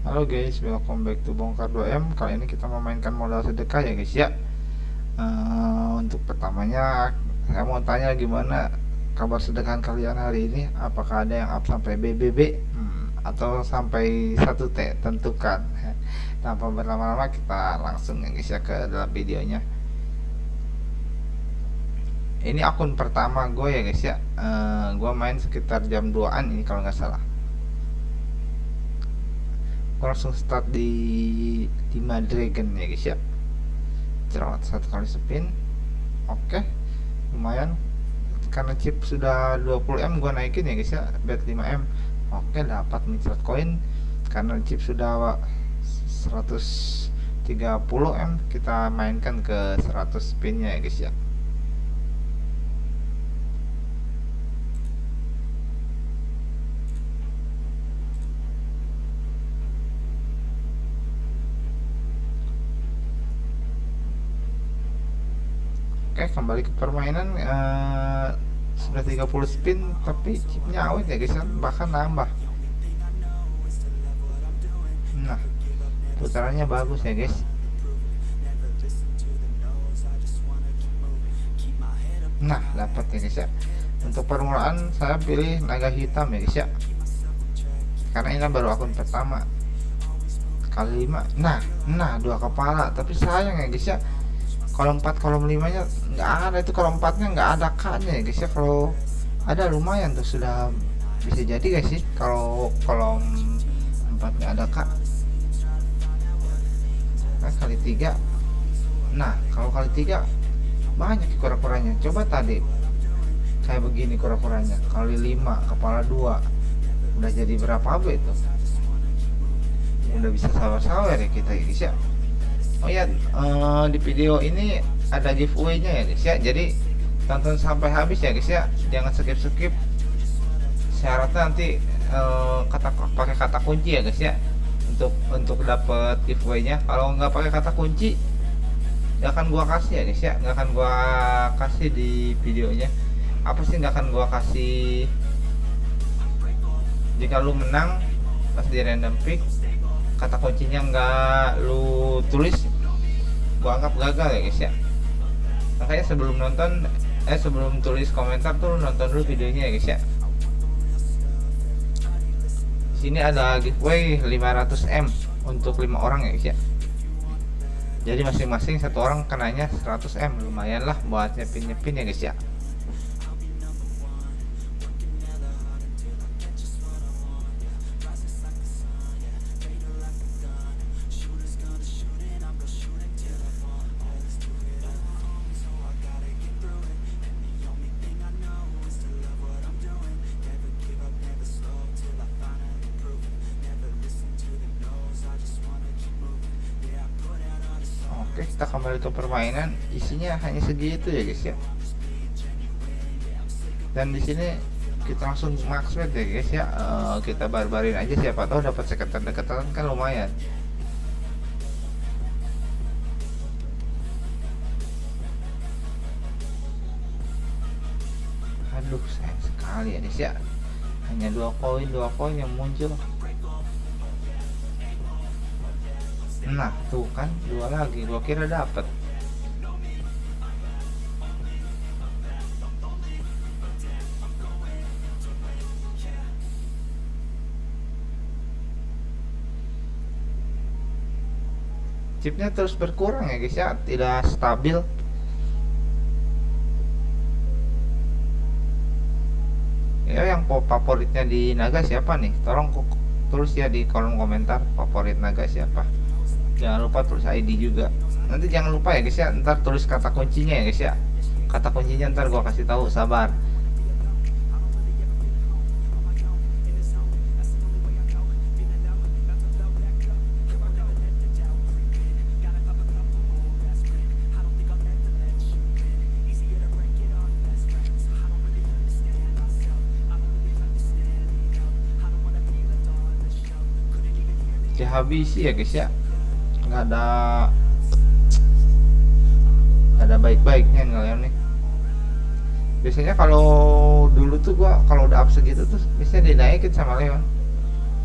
Halo guys, welcome back to Bongkar 2M Kali ini kita memainkan modal sedekah ya guys ya. Uh, Untuk pertamanya Saya mau tanya gimana kabar sedekah kalian hari ini? Apakah ada yang up sampai BBB hmm, Atau sampai 1T Tentukan? Tanpa berlama-lama kita langsung ya guys ya ke dalam videonya. Ini akun pertama gue ya guys ya. Uh, Gue main sekitar jam 2an ini kalau nggak salah langsung start di 5 dragon ya guys ya. Jerawat satu kali spin. Oke lumayan. Karena chip sudah 20M gua naikin ya guys ya. Bet 5M oke dapat mincret koin. Karena chip sudah 130M kita mainkan ke 100 spinnya ya guys ya Oke kembali ke permainan uh, sudah 30 spin tapi chipnya awet ya guys ya bahkan nambah. Nah putarannya bagus ya guys. Nah dapat ya guys ya. Untuk permulaan saya pilih naga hitam ya guys ya. Karena ini kan baru akun pertama. Kali lima. Nah nah dua kepala. Tapi sayang ya guys ya kolom 4 kolom 5 nya nggak ada. Itu kolom 4 nya nggak ada K ya guys ya. Kalau ada lumayan tuh sudah bisa jadi guys sih. Kalau kolom 4 nya ada K. Nah, kali 3 nah kalau kali 3 banyak kura-kuranya. Coba tadi kayak begini kura-kuranya. Kali 5 kepala 2 udah jadi berapa B itu udah bisa sawer-sawer ya kita guys ya Oh ya, uh, di video ini ada giveaway-nya ya guys ya. Jadi tonton sampai habis ya guys ya. Jangan skip-skip. Syaratnya nanti uh, kata pakai kata kunci ya guys ya. Untuk untuk dapat giveaway-nya. Kalau nggak pakai kata kunci nggak akan gua kasih ya guys ya. Nggak akan gua kasih di videonya. Apa sih nggak akan gua kasih jika lu menang pas di random pick kata kuncinya nggak lu tulis gua anggap gagal ya guys ya. Makanya sebelum nonton eh sebelum tulis komentar tuh nonton dulu videonya ya guys ya. Di sini ada giveaway 500 m untuk lima orang ya guys ya. Jadi masing-masing satu orang kenanya 100 m. Lumayan lah buat nyepin nyepin ya guys ya Oke kita kembali ke permainan isinya hanya segitu ya guys ya. Dan di sini kita langsung max bet ya guys ya. Uh, kita barbarin aja siapa tahu dapat sekatan dekatan kan lumayan. Aduh sayang sekali ya guys ya. Hanya dua koin dua koin yang muncul nah tuh kan dua lagi gua kira dapat chipnya terus berkurang ya guys ya tidak stabil. Ya yang favoritnya di naga siapa nih? Tolong tulis ya di kolom komentar favorit naga siapa jangan lupa tulis ID juga. Nanti jangan lupa ya guys ya. Ntar tulis kata kuncinya ya guys ya. Kata kuncinya ntar gua kasih tahu sabar. Habis ya guys ya nggak ada nggak ada baik-baiknya ngeliat nih. Biasanya kalau dulu tuh gua kalau udah up segitu tuh biasanya dinaikin sama Leon.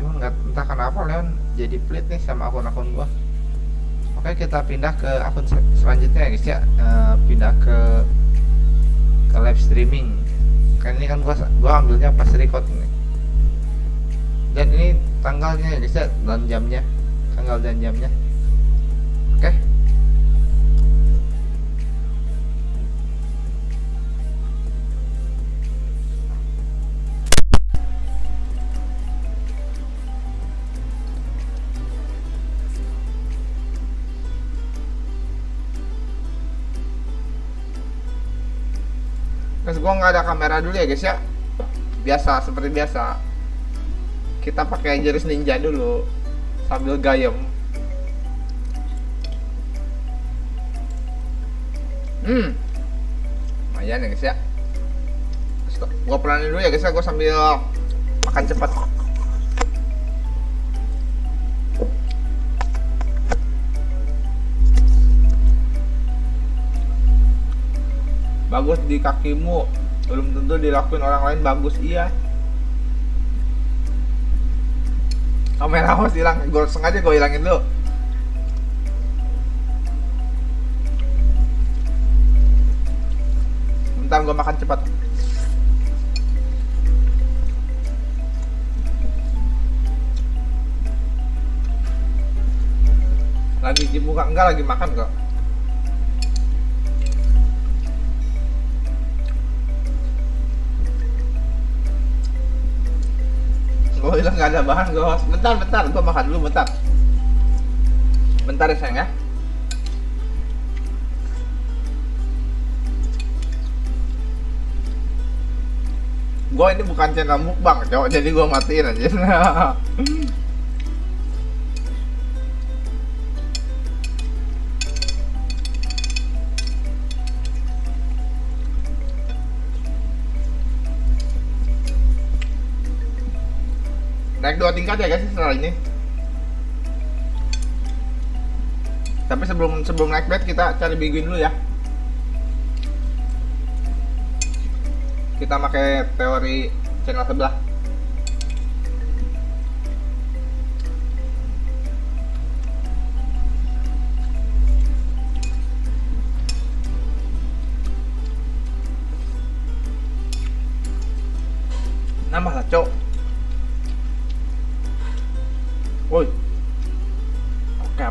Cuman nggak entah kenapa Leon jadi pelit nih sama akun-akun gua. Oke kita pindah ke akun selanjutnya ya guys ya. Uh, pindah ke ke live streaming. Kan ini kan gua gua ambilnya pas record nih dan ini tanggalnya ya guys ya dan jamnya tanggal dan jamnya gua nggak ada kamera dulu ya guys ya. Biasa seperti biasa. Kita pakai jurus ninja dulu sambil gayem. Hmm. Lumayan ya guys ya. Gua pelanin dulu ya guys ya, gua sambil makan cepat. Bagus di kakimu belum tentu dilakuin orang lain bagus iya. Kamera harus hilang. Gue sengaja gue hilangin dulu bentar gue makan cepat. Lagi dibuka enggak lagi makan kok bilang nggak ada bahan gue bentar bentar gue makan dulu bentar. Bentar ya sayang ya. Gue ini bukan channel mukbang cowok jadi gue matiin aja naik dua tingkat ya guys setelah ini. Tapi sebelum sebelum naik bed kita cari biguin dulu ya. Kita pakai teori channel sebelah ôi có cà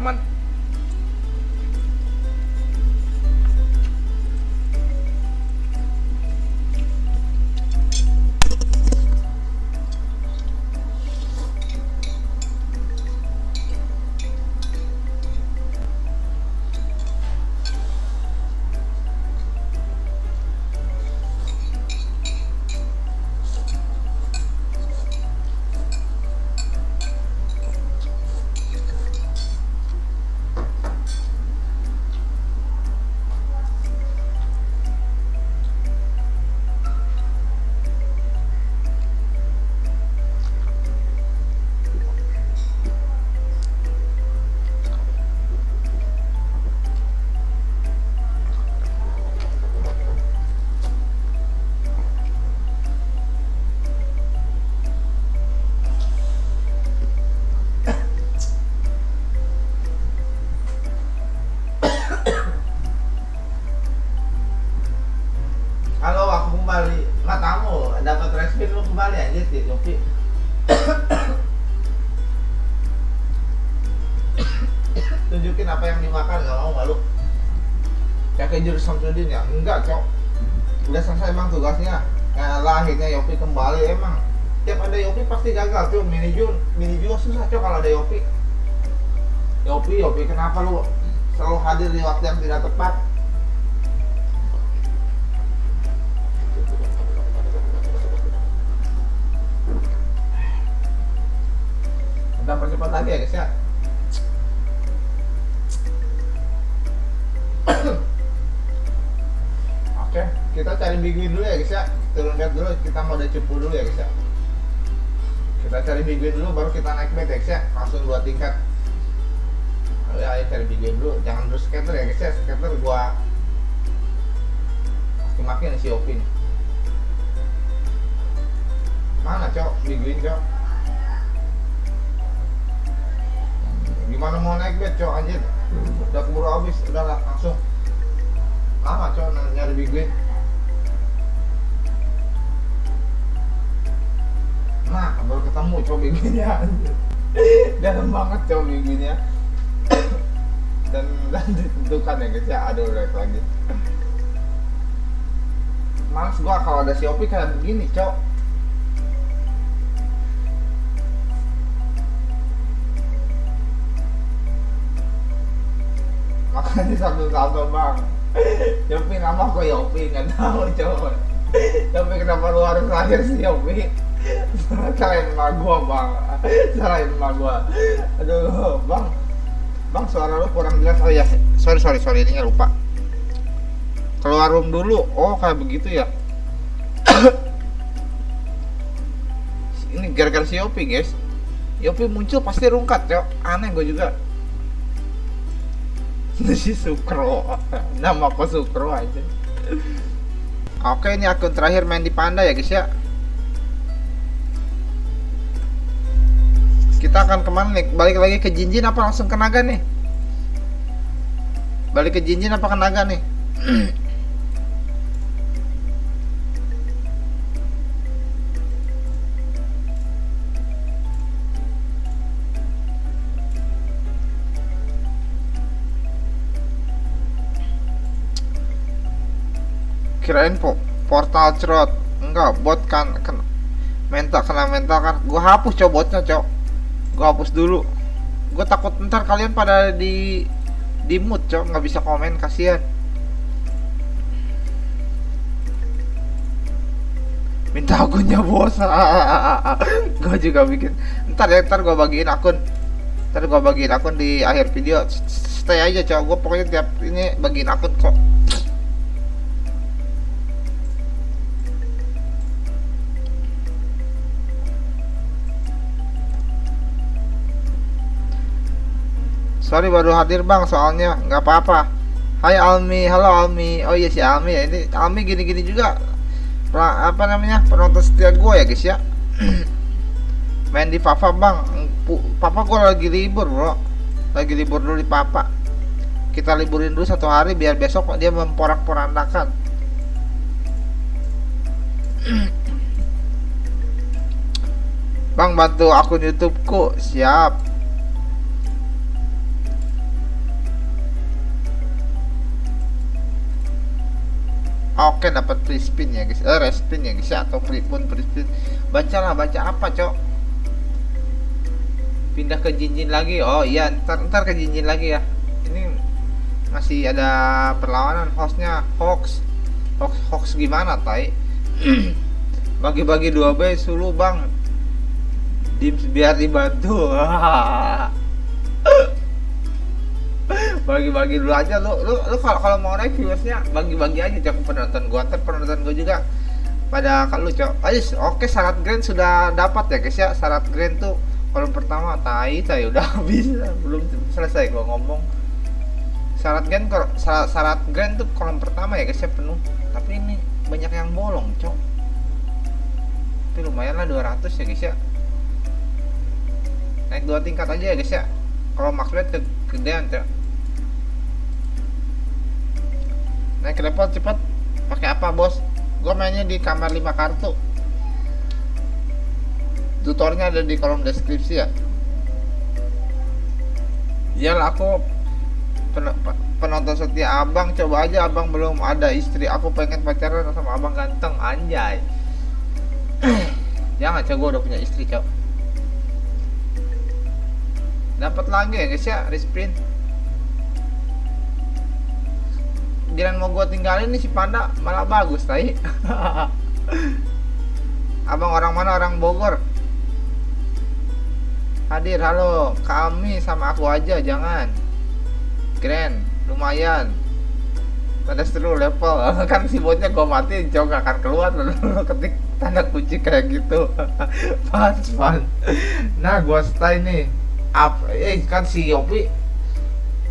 Woi. Oke aman. Samsudin ya? Enggak cok. Udah selesai emang tugasnya. Lah akhirnya Yopi kembali emang. Tiap ada Yopi pasti gagal cuy mini Jun mini juga susah cok kalau ada Yopi. Yopi Yopi kenapa lu selalu hadir di waktu yang tidak tepat? Kita percepat lagi ya guys ya cari biguin dulu ya guys ya. Turun lihat dulu kita mau ada cepu dulu ya guys ya. Kita cari biguin dulu baru kita naik bed ya guys ya. Langsung dua tingkat. Ayo, ayo cari biguin dulu. Jangan terus skater ya guys ya. Skater gua makin si Opin mana cok? Biguin cok. Gimana mau naik bed cok? Anjir. Udah keburu habis udah langsung. Lama cok nyari big nah baru ketemu cok big winnya dalam banget cok big winnya dan dan ditentukan ya guys ya. Aduh udah lagi. Males gua kalau ada Shopee kayak begini cok makanya salto bang. Yopi nama kok Yopi nggak tahu coba tapi kenapa lu harus lahir si Yopi salahin emak gua bang. Salahin emak gua. Aduh bang. Bang suara lu kurang jelas. Oh ya sorry sorry sorry. Ini lupa. Keluar room dulu. Oh kayak begitu ya? Ini gara-gara si Yopi guys. Yopi muncul pasti rungkat cok aneh gue juga. Si Sukro. Nama aku Sukro aja. Oke ini akun terakhir main di Panda ya guys ya kita akan ke mana nih? Balik lagi ke Jinjin apa langsung ke Naga nih? Balik ke Jinjin apa ke Naga nih? Kirain po portal cerot. Enggak bot kan kena mental kena mental kan. Gua hapus coba botnya cok gua hapus dulu. Gua takut ntar kalian pada di di mood cok. Nggak bisa komen kasihan. Minta akunnya bos. Gua juga bikin. Ntar ya ntar gua bagiin akun. Ntar gua bagiin akun di akhir video. Stay aja cok. Gua pokoknya tiap ini bagiin akun kok sorry baru hadir bang soalnya nggak apa-apa. Hai Almi. Halo Almi. Oh iya si Almi. Ya ini Almi gini-gini juga. Apa namanya? Penonton setia gue ya guys ya. Main di Papa bang. Papa gue lagi libur bro. Lagi libur dulu di Papa. Kita liburin dulu satu hari biar besok dia memporak-porandakan. Bang bantu akun YouTubeku. Siap Oke dapat free spin ya guys, eh respin ya guys ya atau free pun free spin. Bacalah baca apa cok? Pindah ke jinjin lagi. Oh iya ntar ntar ke jinjin lagi ya. Ini masih ada perlawanan hostnya hoax hoax hoax gimana tai? Bagi-bagi dua b sulu bang. Dims biar dibantu. bagi-bagi dulu aja. Lu lu, lu kalau mau naik viewersnya bagi-bagi aja. Cok penonton gua. Ntar penonton gua juga pada kalau cok oke syarat grand sudah dapat ya guys ya. Syarat grand tuh kolom pertama tai tai udah bisa belum selesai gua ngomong. Syarat grand syarat, syarat grand tuh kolom pertama ya guys ya penuh. Tapi ini banyak yang bolong cok. Tapi lumayan lah 200 ya guys ya. Naik dua tingkat aja ya guys ya. Kalau ke kegedean cok naik level cepet. Pakai apa bos? Gue mainnya di kamar 5 kartu. Tutornya ada di kolom deskripsi ya? Ya aku pen penonton setia abang. Coba aja abang belum ada istri. Aku pengen pacaran sama abang ganteng anjay. Jangan coba gue udah punya istri cok. Dapat lagi ya guys ya? Resprint giliran mau gue tinggalin nih si panda malah bagus tadi abang orang mana? Orang Bogor. Hadir halo. Kami sama aku aja jangan. Keren lumayan. Pada seru level. Kan si botnya gue mati jauh gak akan keluar. Lalu ketik tanda kunci kayak gitu. Fun fun nah gue stay nih up eh kan si Yopi.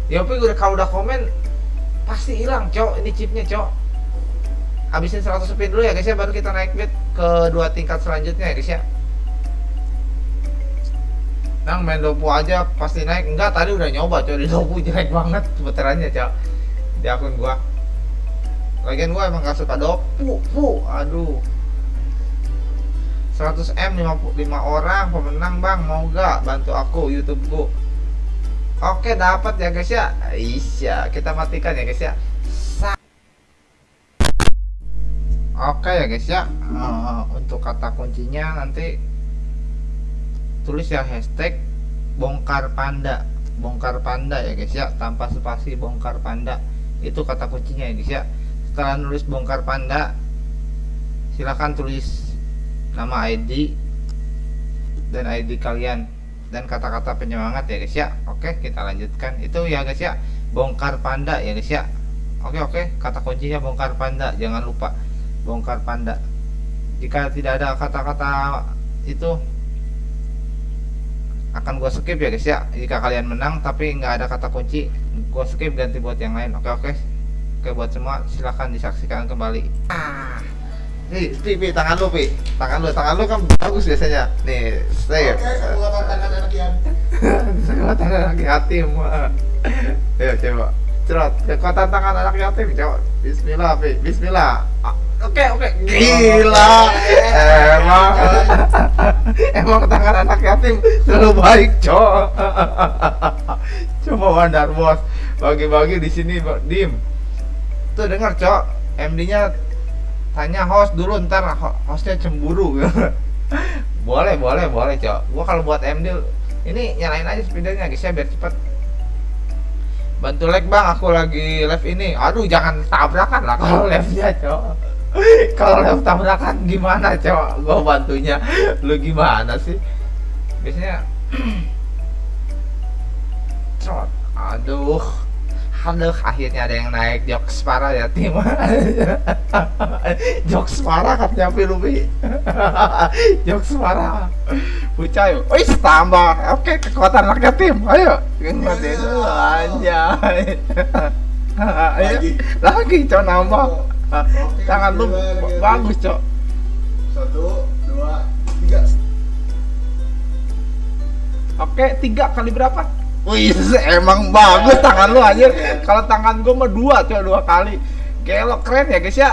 Yopi udah kalau udah komen pasti hilang cok. Ini chipnya cok. Habisin 100 spin dulu ya guys ya baru kita naik bed ke dua tingkat selanjutnya ya guys ya. Nang main dopu aja pasti naik. Enggak tadi udah nyoba coy di dopu jelek banget putarannya cok. Di akun gua. Lagian gua emang gak suka dopu pu aduh. 100 M 55 orang pemenang bang. Mau gak bantu aku YouTubeku oke dapat ya guys ya. Iya kita matikan ya guys ya. Oke ya guys ya. Uh, untuk kata kuncinya nanti tulis ya hashtag bongkar panda. Bongkar panda ya guys ya. Tanpa spasi bongkar panda. Itu kata kuncinya ya guys ya. Setelah nulis bongkar panda silahkan tulis nama ID dan ID kalian dan kata-kata penyemangat ya guys ya. Oke kita lanjutkan. Itu ya guys ya. Bongkar panda ya guys ya. Oke oke. Kata kuncinya bongkar panda. Jangan lupa bongkar panda. Jika tidak ada kata-kata itu akan gue skip ya guys ya. Jika kalian menang tapi nggak ada kata kunci gue skip ganti buat yang lain. Oke oke. Oke buat semua silahkan disaksikan kembali. ah. Nih, Pi, Pi, tangan lu, Pi. Tangan lu, tangan lu kan bagus biasanya. Nih, saya. Oke, kekuatan tangan anak yatim. kekuatan anak yatim. Ayo coba. Cerot, kekuatan tangan anak yatim, coba. Bismillah, Pi. Bismillah. Oke, oke. Gila. Emang emang tangan anak yatim selalu baik, Cok. Coba Wandar Bos. Bagi-bagi di sini, Dim. Tuh dengar, Cok. MD-nya tanya host dulu ntar hostnya cemburu. Boleh boleh boleh cok. Gua kalau buat MD ini nyalain aja speedernya guys ya biar cepet. Bantu like bang. Aku lagi live ini. Aduh jangan tabrakan lah kalau live nya cok. Kalau live tabrakan gimana cok? Gua bantunya. Lu gimana sih? Biasanya cok aduh Aduh, akhirnya ada yang naik. Jokes parah ya tim. Jokes parah katanya jokes parah Pucayo Wih, tambah oke kekuatan rakyat tim. Ayo. Anjay ayo lagi cok nambah. Tangan lu bagus cok. Satu dua tiga. Oke tiga kali berapa Wih, emang bagus tangan lu aja. Kalau tangan gua mah dua, coba dua kali. Gelok keren ya guys ya.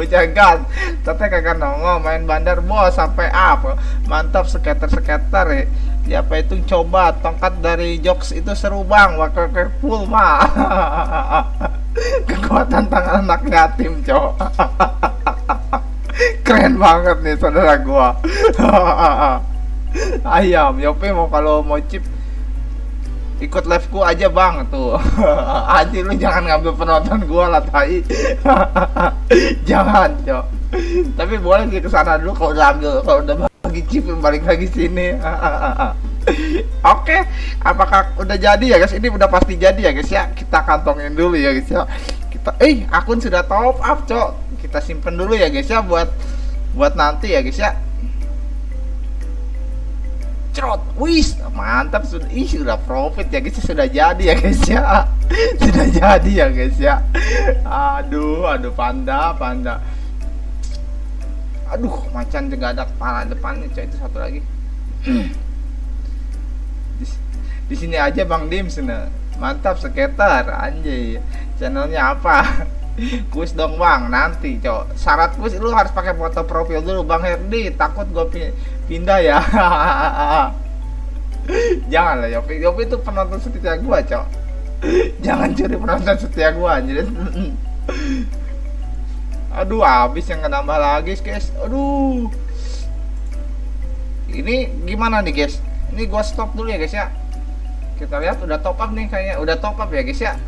Gas. Tapi kagak nongol main bandar bos sampai up. Mantap skater-skater ya. Siapa itu coba tongkat dari jokes itu seru bang. Wakil full mah. Kekuatan tangan anak yatim, cowok. Keren banget nih saudara gua ayam Yopi mau kalau mau chip ikut live ku aja bang tuh. Anjir lu jangan ngambil penonton gua lah tai. Jangan cok. Tapi boleh sih ke sana dulu kalau udah ambil kalau udah bagi chip balik lagi sini. Oke apakah udah jadi ya guys? Ini udah pasti jadi ya guys ya. Kita kantongin dulu ya guys ya. Kita eh akun sudah top up cok. Kita simpen dulu ya guys ya buat buat nanti ya guys ya cerot. Wis mantap. Sudah ih sudah profit ya guys. Sudah jadi ya guys ya. Sudah jadi ya guys ya. Aduh aduh panda panda. Aduh macan juga ada kepala depannya coy. Itu satu lagi. Di, di sini aja bang dim sana mantap sekitar. Anjay. Channelnya apa kuis dong bang. Nanti cok. Syarat kuis lu harus pakai foto profil dulu. Bang Herdi takut gue pindah ya. Jangan lah Yopi. Yopi itu penonton setia gua cok. Jangan curi penonton setia gua jadi aduh habis yang nambah lagi guys. Aduh. Ini gimana nih guys? Ini gua stop dulu ya guys ya. Kita lihat udah top up nih kayaknya. Udah top up ya guys ya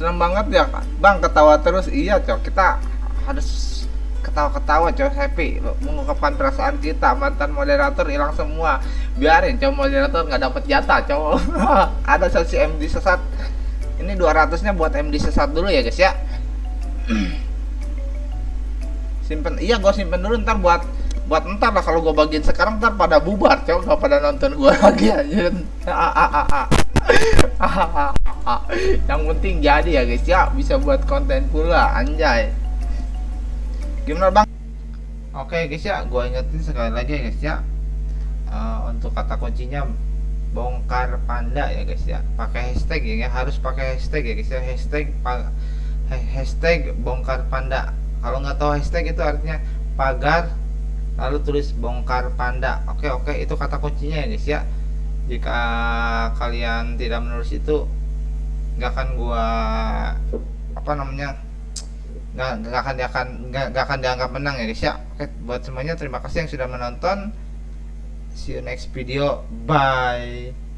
senang banget ya bang ketawa terus. Iya cok. Kita harus ketawa-ketawa coy happy. Mengungkapkan perasaan kita. Mantan moderator hilang semua. Biarin coy moderator nggak dapat jatah coy ada sesi MD sesat. Ini 200 nya buat MD sesat dulu ya guys ya. Simpen. Iya gue simpen dulu ntar buat buat ntar lah. Kalau gue bagiin sekarang ntar pada bubar coy nggak pada nonton gue lagi aja yang penting jadi ya guys. Ya bisa buat konten pula anjay. Gimana bang? Oke guys ya. Gua ingetin sekali lagi ya guys ya. Uh, untuk kata kuncinya bongkar panda ya guys ya. Pakai hashtag ya, ya. harus pakai hashtag ya guys ya. Hashtag hashtag bongkar panda. Kalau nggak tahu hashtag itu artinya pagar lalu tulis bongkar panda. Oke oke. Itu kata kuncinya ya guys ya. Jika kalian tidak menulis itu nggak akan gua apa namanya nggak nggak akan akan nggak, akan dianggap menang ya guys. Ya oke buat semuanya terima kasih yang sudah menonton. See you next video. Bye